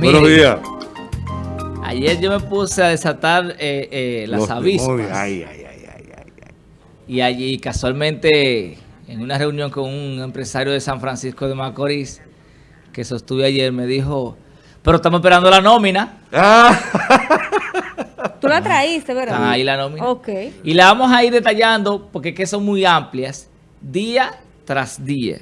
Buenos días. Ayer yo me puse a desatar eh, eh, las avispas. Ay, ay, ay, y allí casualmente en una reunión con un empresario de San Francisco de Macorís que sostuve ayer me dijo, pero estamos esperando la nómina. Ah. Tú la traíste, ¿verdad? ahí la nómina. Ok. Y la vamos a ir detallando porque que son muy amplias, día tras día.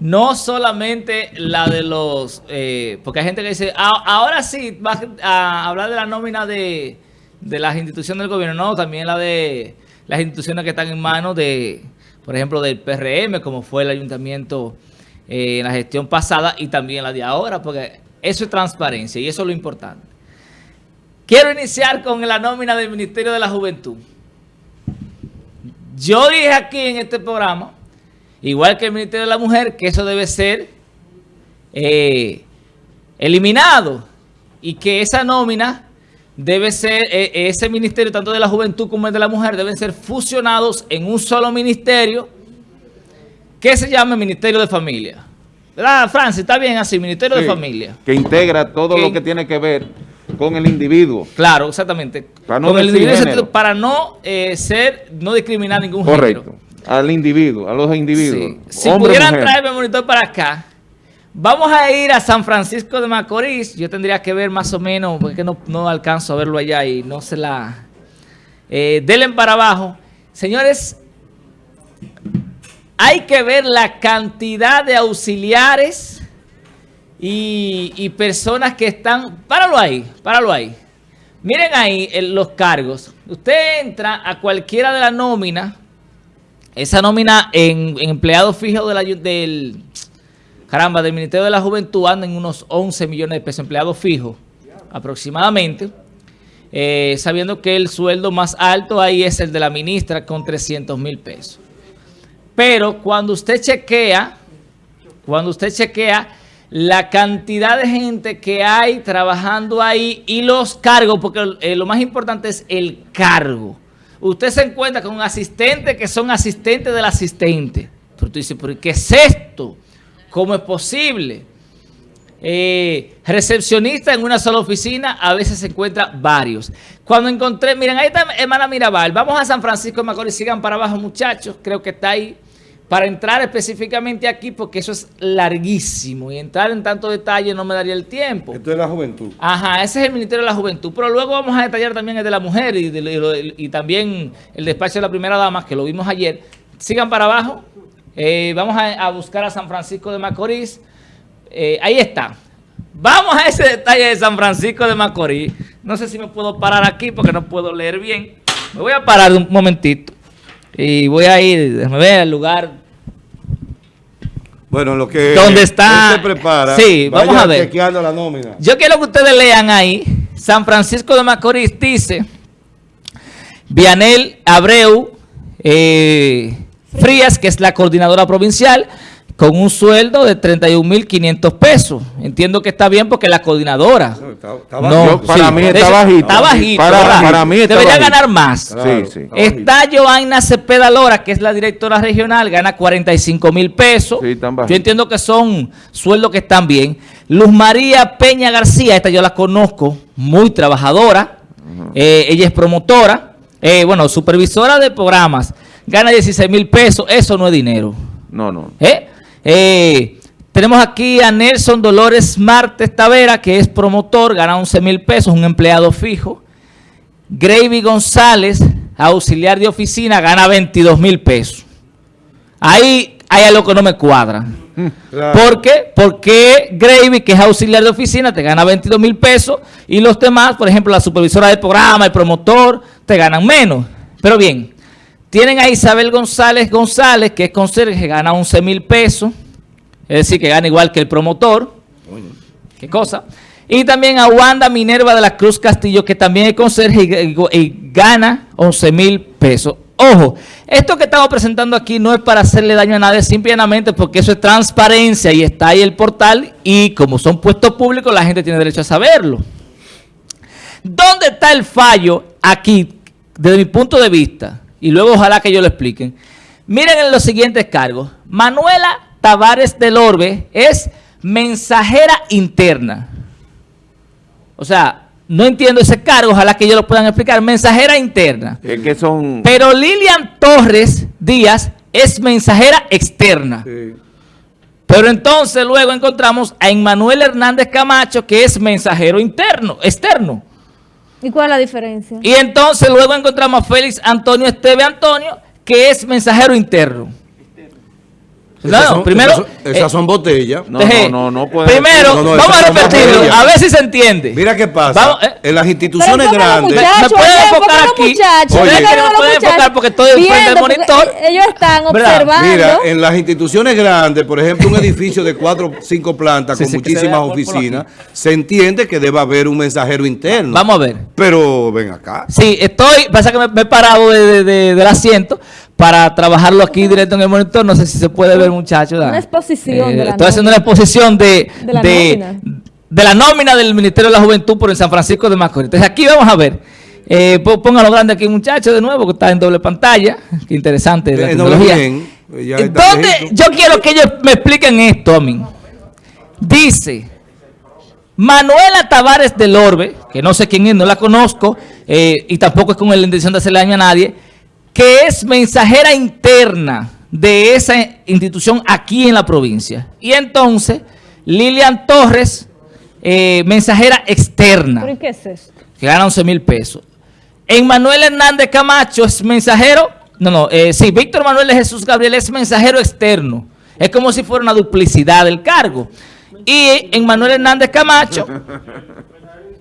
No solamente la de los... Eh, porque hay gente que dice, ah, ahora sí vas a hablar de la nómina de, las instituciones del gobierno. No, también la de las instituciones que están en manos de, por ejemplo, del PRM, como fue el ayuntamiento eh, en la gestión pasada y también la de ahora, porque eso es transparencia y eso es lo importante. Quiero iniciar con la nómina del Ministerio de la Juventud. Yo dije aquí en este programa igual que el Ministerio de la Mujer, que eso debe ser eh, eliminado y que esa nómina debe ser, eh, ese ministerio, tanto de la juventud como el de la mujer, deben ser fusionados en un solo ministerio que se llama Ministerio de Familia. ¿Verdad, Francis? Está bien así, Ministerio de Familia. Que integra todo lo que tiene que ver con el individuo. Claro, exactamente. Para no, para no eh, ser, no discriminar ningún Correcto al individuo, a los individuos. Si pudieran traerme el monitor para acá, vamos a ir a San Francisco de Macorís. Yo tendría que ver más o menos, porque no, no alcanzo a verlo allá y no se la... Eh, denle para abajo. Señores, hay que ver la cantidad de auxiliares y, y personas que están... Páralo ahí, páralo ahí. Miren ahí los cargos. Usted entra a cualquiera de las nóminas esa nómina en, empleados fijos del, caramba, del Ministerio de la Juventud anda en unos 11 millones de pesos, empleados fijos aproximadamente, eh, sabiendo que el sueldo más alto ahí es el de la ministra con 300 mil pesos. Pero cuando usted chequea, cuando usted chequea la cantidad de gente que hay trabajando ahí y los cargos, porque eh, lo más importante es el cargo usted se encuentra con un asistente que son asistentes del asistente. Pero tú dices, ¿pero qué es esto? ¿Cómo es posible? Eh, recepcionista en una sola oficina, a veces se encuentra varios. Cuando encontré, miren, ahí está hermana Mirabal, vamos a San Francisco de Macorís, sigan para abajo muchachos, creo que está ahí para entrar específicamente aquí, porque eso es larguísimo y entrar en tanto detalle no me daría el tiempo. Esto es la juventud. Ajá, ese es el Ministerio de la Juventud, pero luego vamos a detallar también el de la mujer y, también el despacho de la primera dama, que lo vimos ayer. Sigan para abajo, eh, vamos a, buscar a San Francisco de Macorís. Eh, ahí está. Vamos a ese detalle de San Francisco de Macorís. No sé si me puedo parar aquí porque no puedo leer bien. Me voy a parar un momentito. Y voy a ir, déjame ver el lugar. Bueno, lo que ¿Dónde está? se prepara. Sí, vamos a ver. la nómina. Yo quiero que ustedes lean ahí. San Francisco de Macorís dice, Vianel Abreu eh, Frías, que es la coordinadora provincial, con un sueldo de 31.500 pesos. Entiendo que está bien porque la coordinadora. No, para mí está bajito. Está bajito. Para, mí está Debería ganar más. está Joanna Cepeda Lora, que es la directora regional, gana 45 mil pesos. yo entiendo que son sueldos que están bien. Luz María Peña García, esta yo la conozco, muy trabajadora. Eh, ella es promotora, eh, bueno, supervisora de programas. Gana 16 mil pesos. Eso no es dinero. No, no. ¿Eh? Eh, tenemos aquí a Nelson Dolores Martes Tavera, que es promotor, gana 11 mil pesos, un empleado fijo. Gravy González, auxiliar de oficina, gana 22 mil pesos. Ahí hay algo que no me cuadra. ¿Por qué? Porque Gravy, que es auxiliar de oficina, te gana 22 mil pesos y los demás, por ejemplo, la supervisora del programa, el promotor, te ganan menos. Pero bien, tienen a Isabel González González, que es conserje, gana 11 mil pesos. Es decir, que gana igual que el promotor. ¿Qué cosa? Y también a Wanda Minerva de la Cruz Castillo, que también es conserje y, gana 11 mil pesos. Ojo, esto que estamos presentando aquí no es para hacerle daño a nadie, simplemente porque eso es transparencia y está ahí el portal y como son puestos públicos, la gente tiene derecho a saberlo. ¿Dónde está el fallo aquí, desde mi punto de vista? Y luego ojalá que yo lo expliquen. Miren en los siguientes cargos. Manuela Tavares del Orbe es mensajera interna. O sea, no entiendo ese cargo, ojalá que ellos lo puedan explicar. Mensajera interna. Es que son... Pero Lilian Torres Díaz es mensajera externa. Pero entonces luego encontramos a Emmanuel Hernández Camacho, que es mensajero interno, externo. ¿Y cuál es la diferencia? Y entonces luego encontramos a Félix Antonio Esteve Antonio, que es mensajero interno. Esas son, primero, esas, son, esas son botellas. No, no, no, no puede Primero, no, vamos a repetirlo, a ver si se entiende. Mira qué pasa. Vamos, eh, en las instituciones grandes. Me pueden enfocar aquí. Oye, me pueden enfocar porque estoy frente al monitor. Ellos están observando. Mira, en las instituciones grandes, por ejemplo, un edificio de cuatro o cinco plantas con muchísimas oficinas, se entiende que debe haber un mensajero interno. Vamos a ver. Pero ven acá. Sí, estoy, pasa que me, he parado de, de, del asiento para trabajarlo aquí directo en el monitor. No sé si se puede ver, muchachos. Una exposición eh, de la Estoy haciendo una exposición de, de, la de, de, la nómina del Ministerio de la Juventud por el San Francisco de Macorís. Entonces aquí vamos a ver. Eh, pónganlo grande aquí, muchachos, de nuevo, que está en doble pantalla. Qué interesante la tecnología. Entonces, yo quiero que ellos me expliquen esto a mí. Dice... Manuela Tavares del Orbe, que no sé quién es, no la conozco, eh, y tampoco es con la intención de hacerle daño a nadie, que es mensajera interna de esa institución aquí en la provincia. Y entonces, Lilian Torres, eh, mensajera externa. ¿Pero qué es esto? Que gana 11 mil pesos. Manuel Hernández Camacho es mensajero, no, no, eh, sí, Víctor Manuel de Jesús Gabriel es mensajero externo. Es como si fuera una duplicidad del cargo. Y Manuel Hernández Camacho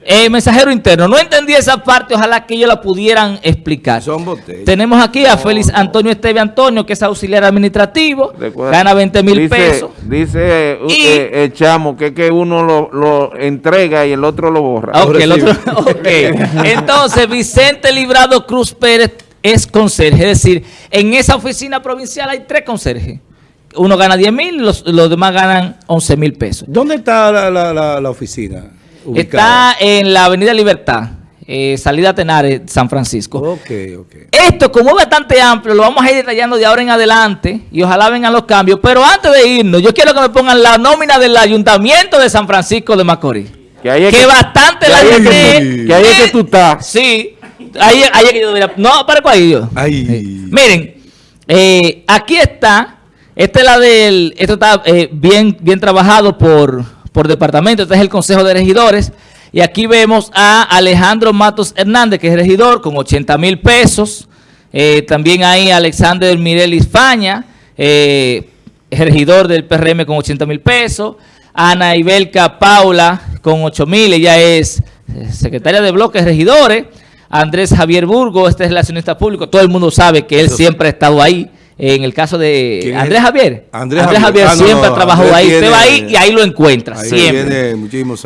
eh, mensajero interno. No entendí esa parte, ojalá que ellos la pudieran explicar. Son botellas. Tenemos aquí a Félix Antonio Esteve Antonio, que es auxiliar administrativo, gana 20 mil pesos. Dice uh, eh, el chamo que, que uno lo, lo, entrega y el otro lo borra. Ok, el otro, okay. Entonces, Vicente Librado Cruz Pérez es conserje, es decir, en esa oficina provincial hay tres conserjes. Uno gana 10 mil, los, los, demás ganan 11 mil pesos. ¿Dónde está la, la, la, la oficina? Está en la Avenida Libertad, eh, salida Tenares, San Francisco. Okay, okay. Esto, como es bastante amplio, lo vamos a ir detallando de ahora en adelante y ojalá vengan los cambios. Pero antes de irnos, yo quiero que me pongan la nómina del Ayuntamiento de San Francisco de Macorís. Que, ahí que, que, bastante que la gente... Que, que ahí es que tú estás. Sí. Ahí, ahí es que yo... No, para cuál yo. Ahí. Miren, eh, aquí está. Esta es la del... Esto está eh, bien, bien trabajado por por departamento. Este es el Consejo de Regidores. Y aquí vemos a Alejandro Matos Hernández, que es regidor, con 80 mil pesos. Eh, también hay Alexander Mirelis Faña, eh, regidor del PRM con 80 mil pesos. Ana Ibelka Paula con 8 mil, ella es eh, secretaria de bloques regidores. Andrés Javier Burgo, este es relacionista público. Todo el mundo sabe que él siempre ha estado ahí en el caso de Andrés Javier. Andrés, Javier, ah, siempre no, trabajó ahí. Usted va ahí y ahí lo encuentra, siempre.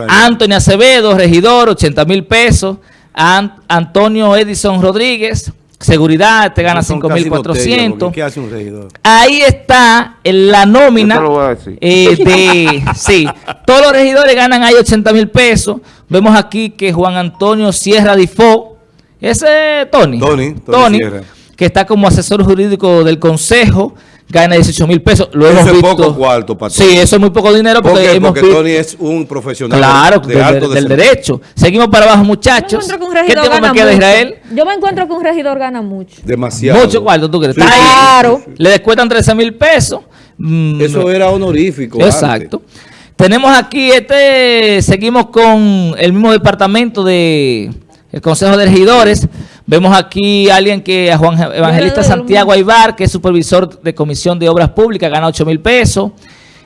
Antonio Acevedo, regidor, 80 mil pesos. Antonio Edison Rodríguez, seguridad, te gana 5.400. ¿Qué hace un regidor? Ahí está en la nómina eh, de... sí, todos los regidores ganan ahí 80 mil pesos. Vemos aquí que Juan Antonio Sierra Difo, ese es Tony. Tony, Tony, Tony que está como asesor jurídico del Consejo, gana 18 mil pesos. Lo eso hemos es visto. poco cuarto Sí, eso es muy poco dinero porque, ¿Por hemos porque visto... Tony es un profesional claro, de, del, alto del derecho. Seguimos para abajo, muchachos. Yo me ¿Qué tiempo me queda, mucho. Israel? Yo me encuentro que un regidor gana mucho. Demasiado. Mucho cuarto, ¿tú crees? Sí, Está ahí. Claro. Le descuentan 13 mil pesos. Mm, Eso era honorífico. Exacto. Tenemos aquí, este, seguimos con el mismo departamento de el Consejo de Regidores. Vemos aquí a alguien que, a Juan Evangelista Santiago Aybar, que es supervisor de Comisión de Obras Públicas, gana 8 mil pesos.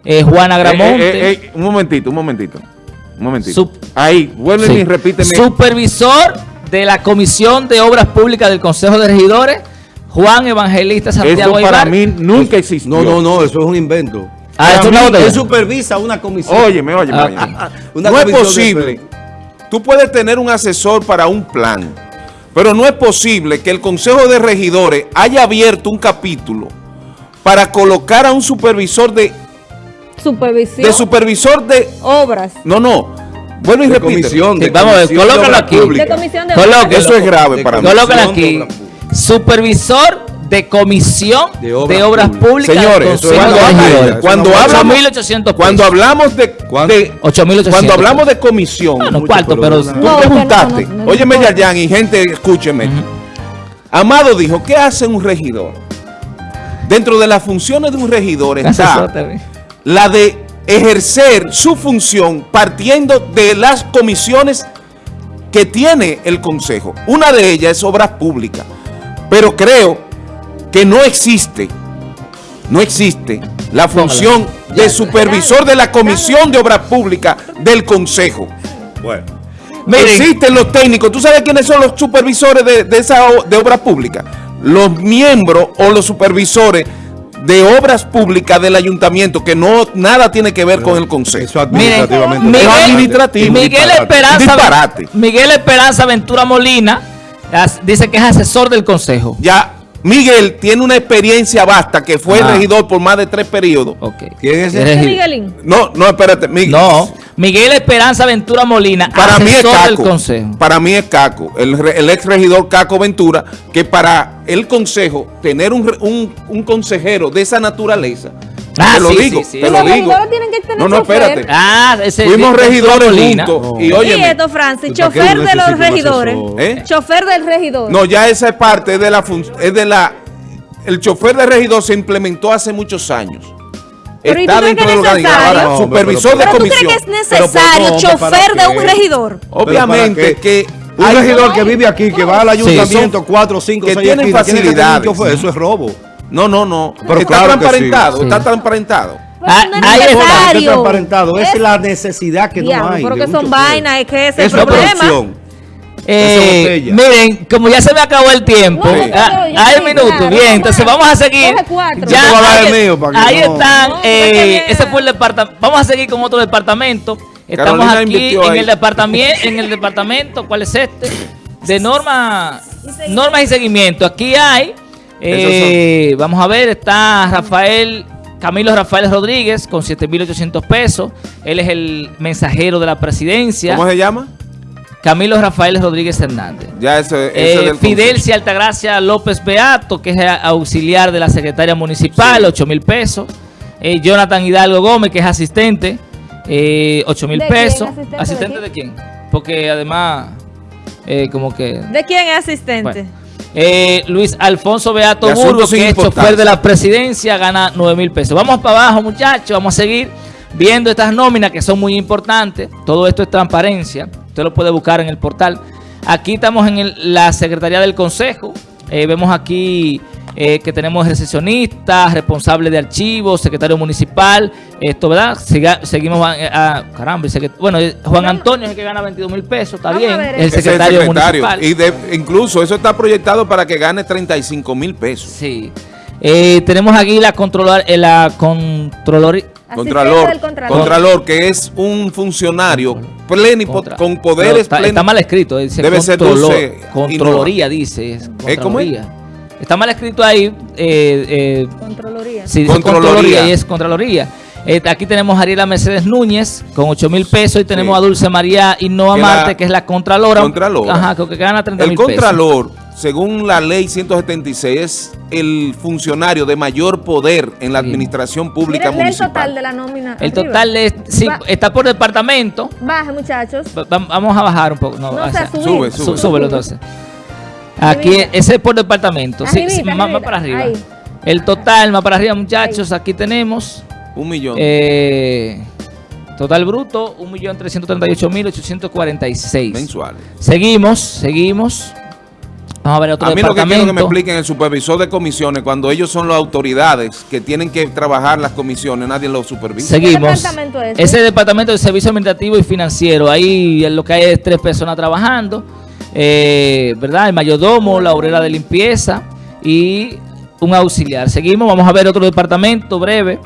Eh, Juana Gramonte. Eh, eh, un momentito, un momentito. Un momentito. Ahí, vuelve sí. y repíteme. Supervisor de la Comisión de Obras Públicas del Consejo de Regidores, Juan Evangelista Santiago Eso para Aybar. mí nunca existió. No, no, no, eso es un invento. Ah, esto mí, es él supervisa una comisión. Óyeme, óyeme. Ah, óyeme. no es posible. Tú puedes tener un asesor para un plan, pero no es posible que el Consejo de Regidores haya abierto un capítulo para colocar a un supervisor de... Supervisión. De supervisor de... Obras. No, no. Bueno, y de repite. comisión, de Sí, vamos a ver, colócalo aquí. De comisión de. Eso es grave De para mí. Colócalo aquí. Supervisor de comisión De de obras públicas. Señores, cuando, cuando no hablamos, 8.800 cuando hablamos de, de- 8.800 cuando hablamos de comisión, Ah, no, mucho, cuarto, pero pero... tú No, no, preguntaste, no, no, no óyeme. Yayan y gente, escúcheme. Amado dijo, ¿qué hace un regidor? Dentro de las funciones de un regidor está la de ejercer su función partiendo de las comisiones que tiene el Consejo. Una de ellas es obras públicas, pero creo que no existe, no existe la función de supervisor de la Comisión de Obras Públicas del Consejo. Bueno. Miren. Existen los técnicos. ¿Tú sabes quiénes son los supervisores de, de esa de obras públicas? Los miembros o los supervisores de obras públicas del ayuntamiento que no nada tiene que ver con el consejo. Eso Miren, administrativamente. Miguel, Es administrativo. Miguel. Esperanza, Disparate. Miguel Esperanza Ventura Molina as- dice que es asesor del consejo. Ya Miguel tiene una experiencia vasta que fue Ah. regidor por más de tres periodos. ¿Quién es ese? Eres- ¿Qué Miguelín? No, no, espérate, Miguel. No, Miguel Esperanza Ventura Molina, Para mí es del Caco. consejo. Para mí es Caco, el, el ex regidor Caco Ventura, que para el consejo, tener un, re- un, un consejero de esa naturaleza, Ah, te lo sí, digo, sí, sí. te Y lo los digo. tienen que tener No, no, espérate. Ah, ese Fuimos regidores juntos. No. Y esto, Francis, ¿Y para qué chofer de los regidores. ¿Eh? Chofer del regidor. no, ya esa es parte de la fun- es de la el chofer de regidor se implementó hace muchos años. Pero ¿y tú Está dentro del organigrama. Supervisor pero- de ¿Pero tú comisión. crees que es Pero, necesario ¿por qué? ¿Para chofer de un regidor? Obviamente ¿Pero para que Un regidor que vive aquí, que va al ayuntamiento son- cuatro, cinco, que tiene facilidades. Eso es robo. No, no, no. Pero está claro transparentado, sí. está Sí. transparentado. Ah, no es necesario. transparentado, es, Es- la necesidad que Diablo, no hay. pero de que un son vainas, es que ese es Es el una problema. producción. Eh, miren, como ya se me acabó el tiempo, Sí. ah, hay minutos, claro. bien, entonces vamos a seguir. Ya, ahí, el mío para que ahí no- están, No, eh, porque ese fue el departamento. Vamos a seguir con otro departamento. Estamos Carolina aquí en ahí. el departamento, en el departamento, ¿cuál es este? De normas, normas y seguimiento. Aquí hay, eh, vamos a ver, está Rafael, Camilo Rafael Rodríguez con 7.800 pesos. Él es el mensajero de la presidencia. ¿Cómo se llama? Camilo Rafael Rodríguez Hernández. Ya ese Eh, del Fidelcia Altagracia López Beato, que es auxiliar de la secretaria municipal, Sí. 8 mil pesos. Eh, Jonathan Hidalgo Gómez, que es asistente, eh, 8 mil pesos. ¿Asistente ¿Asistente de de quién? Porque además, eh, como que... ¿De quién es asistente? bueno. Eh, Luis Alfonso Beato Burgos, que es chofer de la presidencia, gana 9 mil pesos. Vamos para abajo, muchachos. Vamos a seguir viendo estas nóminas que son muy importantes. Todo esto es transparencia. Usted lo puede buscar en el portal. Aquí estamos en el- la Secretaría del Consejo. Eh, vemos aquí eh, que tenemos recepcionistas, responsable de archivos, secretario municipal. Esto, ¿verdad? Siga- seguimos a, a- caramba, el secret- bueno, eh, Juan Antonio es el que gana 22 mil pesos, está bien. El. Ese es secretario, municipal. Y de- incluso eso está proyectado para que gane 35 mil pesos. Sí. Eh, tenemos aquí la controlar, eh, la controlor, Contralor, Contralor. Contralor, que es un funcionario plenipo- contra- con poderes está, plenos. está mal escrito, dice Debe ser controlor- 12 y Controloría, dice. Es ¿Eh, cómo es? Está mal escrito ahí. Eh, eh, Contraloría. sí, dice Contraloría. Contraloría y es Contraloría. Eh, aquí tenemos a Ariela Mercedes Núñez con 8 mil pesos y tenemos Sí. a Dulce María Innova Marte, que es la Contralora. Contralora. Ajá, que gana 30 El mil pesos. Según la ley 176, es el funcionario de mayor poder en la Sí. administración pública Mira, lee el total municipal. de la nómina. El arriba. total es, sí, Va- está por departamento. Baja, muchachos. Va- va- Vamos a bajar un poco. No, No, o o sea, sea, subir. sube, sube. súbelo entonces. Aquí, ese es por departamento. Sí, Arribita, sí, más, para arriba. Ahí. El total, más para arriba, muchachos. Aquí tenemos. Un millón. eh, total bruto, 1.338.846. mensuales. Seguimos, seguimos. Vamos a ver otro A mí lo que quiero que me expliquen el supervisor de comisiones, cuando ellos son las autoridades que tienen que trabajar las comisiones, nadie los supervisa. Seguimos. departamento es ese? Ese departamento de servicio administrativo y financiero. Ahí lo que hay es tres personas trabajando. eh, ¿Verdad? El mayordomo, la obrera de limpieza y un auxiliar. Seguimos, vamos a ver otro departamento breve.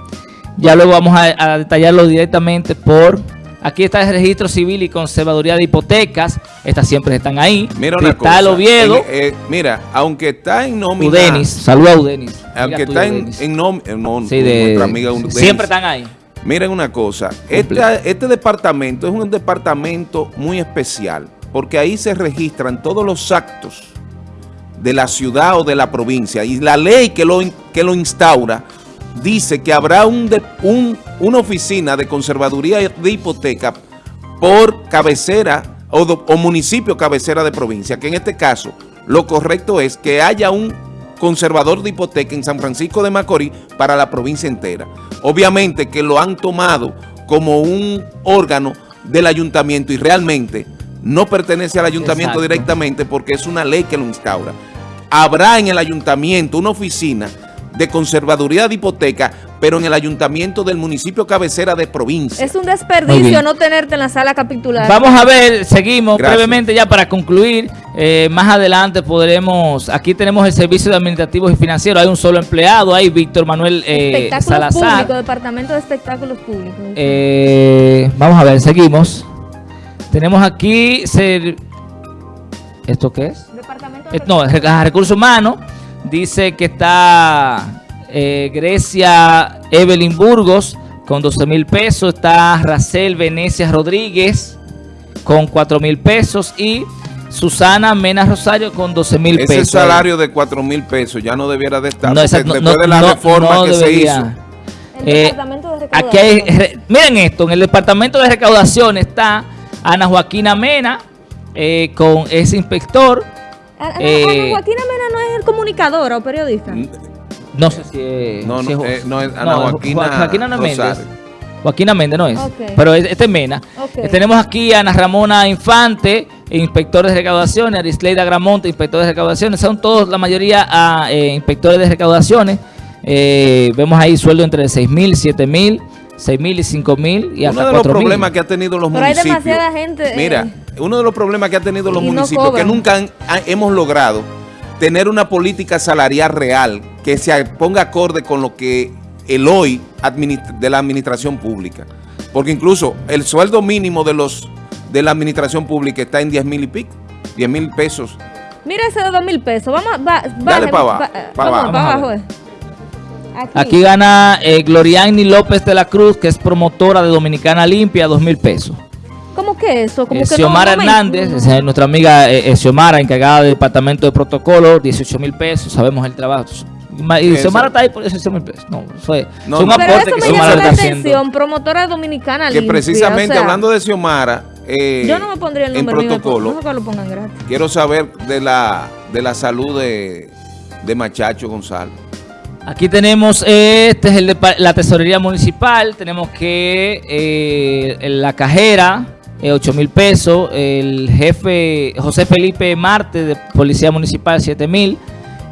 Ya luego vamos a, a detallarlo directamente por... Aquí está el registro civil y conservaduría de hipotecas. Estas siempre están ahí. Mira una Cristal cosa. Oviedo, eh, mira, aunque está en nómina. Udenis. Saluda a Udenis. Aunque está en, en nómina. No, Sí, de- nuestra amiga Udenis. siempre están ahí. Miren una cosa, este, este departamento es un departamento muy especial porque ahí se registran todos los actos de la ciudad o de la provincia. Y la ley que lo, que lo instaura dice que habrá un, de- un- una oficina de conservaduría de hipoteca por cabecera o, do- o municipio cabecera de provincia, que en este caso lo correcto es que haya un conservador de hipoteca en San Francisco de Macorís para la provincia entera. Obviamente que lo han tomado como un órgano del ayuntamiento y realmente no pertenece al ayuntamiento Exacto. directamente porque es una ley que lo instaura. Habrá en el ayuntamiento una oficina de conservaduría de hipoteca, pero en el ayuntamiento del municipio cabecera de provincia. Es un desperdicio no tenerte en la sala capitular. Vamos a ver, seguimos Gracias. brevemente ya para concluir. Eh, más adelante podremos, aquí tenemos el servicio de administrativos y financieros, hay un solo empleado, hay Víctor Manuel eh, Espectáculos Salazar. públicos, Departamento de Espectáculos Públicos. Eh, vamos a ver, seguimos. Tenemos aquí, ser- ¿esto qué es? Departamento de Eh, no, re- recursos humanos. Dice que está eh, Grecia Evelyn Burgos con 12 mil pesos. Está Racel Venecia Rodríguez con 4 mil pesos. Y Susana Mena Rosario con 12 mil pesos. Ese salario de 4 mil pesos ya no debiera de estar, No, esa- no- después de la no- reforma no que debería. se hizo. El Eh, Departamento de Aquí hay, re- miren esto, en el departamento de recaudación está Ana Joaquina Mena eh, con ese inspector. Ana- Ana- eh, Ana Joaquina Mena no es el comunicadora o periodista. No sé si es. No, no, si es- eh, no es Ana Joaquina Jo- Joaquina no es Méndez. Joaquina Méndez no es. Pero es- este es Mena. Eh, tenemos aquí a Ana Ramona Infante, inspector de recaudaciones, Arisleida Gramonte, inspector de recaudaciones. Son todos, la mayoría, ah, eh, inspectores de recaudaciones. Eh, vemos ahí sueldo entre 6 mil, 7 mil, 6 mil y 5 mil y hasta Uno de los 4 mil. problemas que ha tenido los Pero hay municipios. demasiada gente, eh, Mira, uno de los problemas que ha tenido los y no municipios que nunca han- ha- hemos logrado tener una política salarial real que se ponga acorde con lo que el hoy de la administración pública. Porque incluso el sueldo mínimo de los de la administración pública está en 10 mil y pico, 10 mil pesos. Mira ese de dos mil pesos. Vamos, a- va, Dale baje, pa' abajo, va- pa' vamos, abajo. pa' Vamos ver. eh. Aquí. Aquí gana eh, Gloriani López de la Cruz, que es promotora de Dominicana Limpia, 2 mil pesos. ¿Cómo que eso? Como Eh, que Xiomara no Hernández, es nuestra amiga eh, eh, Xiomara, encargada del departamento de protocolo, 18 mil pesos, sabemos el trabajo. Y Eso. Xiomara está ahí por 18 mil pesos. No, fue, No, son no. Pero eso que me Xiomara llama la está haciendo. atención. Promotora dominicana Que limpia, precisamente o sea, hablando de Xiomara, eh, Yo no me pondría el en nombre mío, protocolo, No que lo pongan gratis. quiero saber de la, de la salud de, de Machacho González. Aquí tenemos, eh, este es la tesorería municipal, tenemos que eh, la cajera, 8 mil pesos, el jefe José Felipe Marte de Policía Municipal, 7 mil,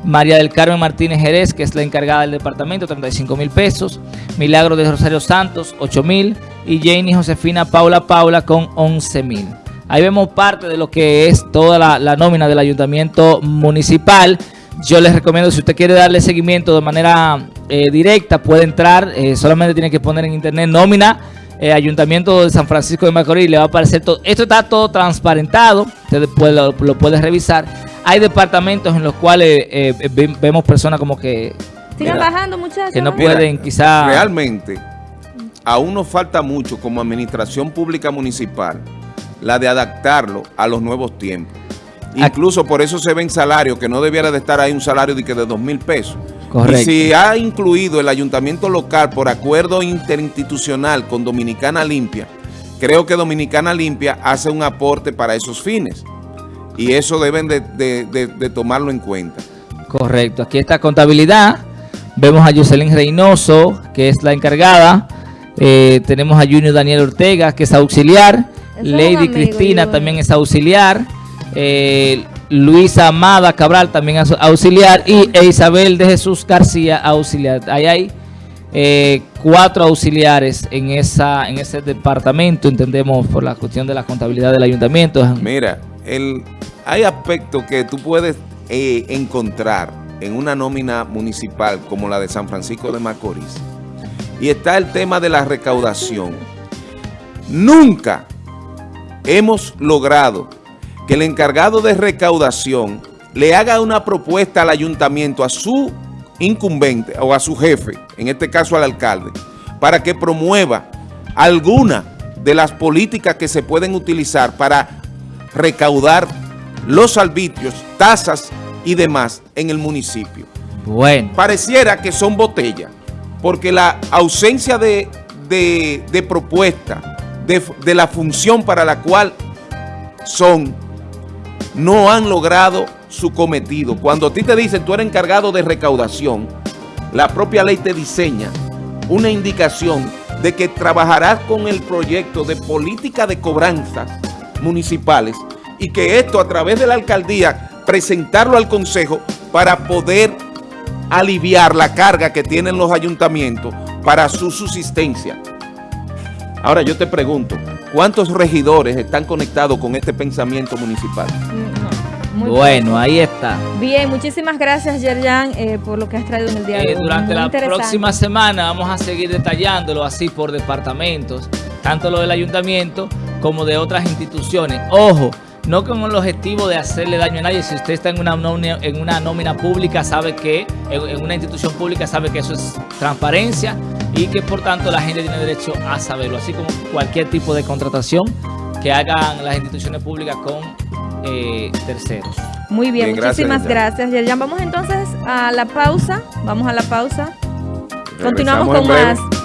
María del Carmen Martínez Jerez, que es la encargada del departamento, 35 mil pesos, Milagro de Rosario Santos, 8 mil, y Janie Josefina Paula Paula con 11 mil. Ahí vemos parte de lo que es toda la nómina del ayuntamiento municipal. Yo les recomiendo, si usted quiere darle seguimiento de manera eh, directa, puede entrar, eh, solamente tiene que poner en internet nómina, eh, Ayuntamiento de San Francisco de Macorís, le va a aparecer todo. Esto está todo transparentado, usted puede- lo, lo puede revisar. Hay departamentos en los cuales eh, ve- vemos personas como que, Sigan bajando, muchachos. que no pueden quizá... Realmente, aún nos falta mucho como administración pública municipal, la de adaptarlo a los nuevos tiempos. Incluso por eso se ven salarios que no debiera de estar ahí un salario de que de dos mil pesos. Correcto. Y si ha incluido el ayuntamiento local por acuerdo interinstitucional con Dominicana Limpia, creo que Dominicana Limpia hace un aporte para esos fines. Y eso deben de, de- de- de tomarlo en cuenta. Correcto, aquí está contabilidad. Vemos a Jocelyn Reynoso, que es la encargada. Eh, tenemos a Junior Daniel Ortega, que es auxiliar. Es Lady amigo, Cristina yo- también es auxiliar. Eh, Luisa Amada Cabral también auxiliar. Y Isabel de Jesús García auxiliar. Ahí hay eh, cuatro auxiliares en, esa, en ese departamento, entendemos, por la cuestión de la contabilidad del ayuntamiento. Mira, el, hay aspectos que tú puedes eh, encontrar en una nómina municipal como la de San Francisco de Macorís. Y está el tema de la recaudación. Nunca hemos logrado que el encargado de recaudación le haga una propuesta al ayuntamiento, a su incumbente o a su jefe, en este caso al alcalde, para que promueva alguna de las políticas que se pueden utilizar para recaudar los arbitrios, tasas y demás en el municipio. Bueno. Pareciera que son botellas, porque la ausencia de, de, de propuesta, de, de la función para la cual son, no han logrado su cometido. Cuando a ti te dicen tú eres encargado de recaudación, la propia ley te diseña una indicación de que trabajarás con el proyecto de política de cobranzas municipales y que esto a través de la alcaldía presentarlo al consejo para poder aliviar la carga que tienen los ayuntamientos para su subsistencia. Ahora yo te pregunto, ¿cuántos regidores están conectados con este pensamiento municipal? Mm, no, Bueno, ahí está. Bien, muchísimas gracias, Yerjan, eh, por lo que has traído en el día de hoy. durante Muy la próxima semana vamos a seguir detallándolo así por departamentos, tanto lo del ayuntamiento como de otras instituciones. Ojo, no con el objetivo de hacerle daño a nadie. Si usted está en una nómina, en una nómina pública, sabe que, en, una institución pública, sabe que eso es transparencia y que por tanto la gente tiene derecho a saberlo. Así como cualquier tipo de contratación que hagan las instituciones públicas con eh, terceros. Muy bien, muchísimas gracias, Yerjan. Vamos entonces a la pausa. Vamos a la pausa. Continuamos Regresamos con breve. más